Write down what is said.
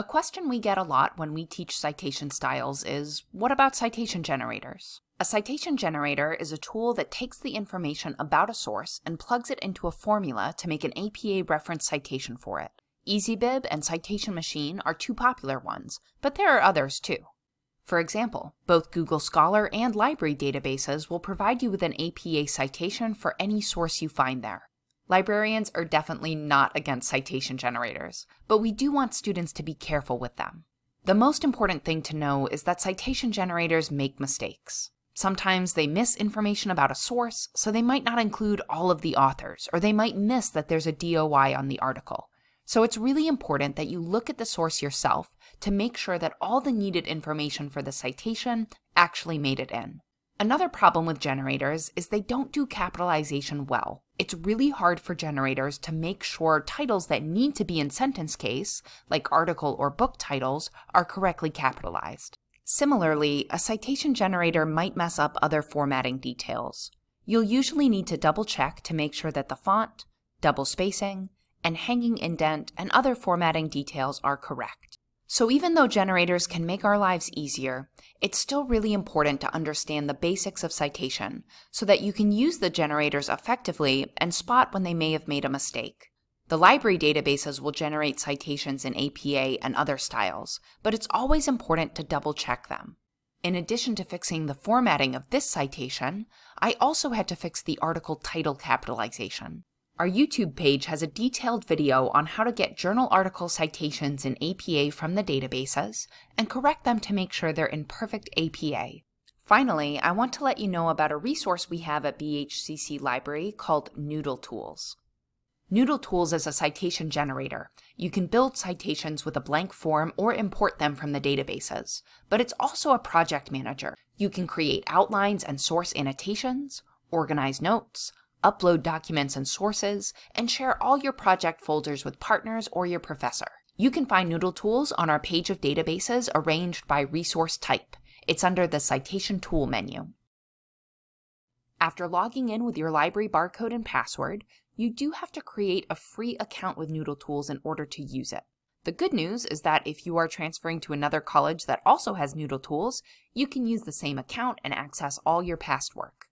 A question we get a lot when we teach citation styles is, what about citation generators? A citation generator is a tool that takes the information about a source and plugs it into a formula to make an APA reference citation for it. EasyBib and Citation Machine are two popular ones, but there are others too. For example, both Google Scholar and library databases will provide you with an APA citation for any source you find there. Librarians are definitely not against citation generators, but we do want students to be careful with them. The most important thing to know is that citation generators make mistakes. Sometimes they miss information about a source, so they might not include all of the authors, or they might miss that there's a DOI on the article. So it's really important that you look at the source yourself to make sure that all the needed information for the citation actually made it in. Another problem with generators is they don't do capitalization well. It's really hard for generators to make sure titles that need to be in sentence case, like article or book titles, are correctly capitalized. Similarly, a citation generator might mess up other formatting details. You'll usually need to double check to make sure that the font, double spacing, and hanging indent and other formatting details are correct. So even though generators can make our lives easier, it's still really important to understand the basics of citation so that you can use the generators effectively and spot when they may have made a mistake. The library databases will generate citations in APA and other styles, but it's always important to double check them. In addition to fixing the formatting of this citation, I also had to fix the article title capitalization. Our YouTube page has a detailed video on how to get journal article citations in APA from the databases and correct them to make sure they're in perfect APA. Finally, I want to let you know about a resource we have at BHCC Library called Noodle Tools. Noodle Tools is a citation generator. You can build citations with a blank form or import them from the databases, but it's also a project manager. You can create outlines and source annotations, organize notes, upload documents and sources, and share all your project folders with partners or your professor. You can find Noodle Tools on our page of databases arranged by resource type. It's under the Citation Tool menu. After logging in with your library barcode and password, you do have to create a free account with Noodle Tools in order to use it. The good news is that if you are transferring to another college that also has Noodle Tools, you can use the same account and access all your past work.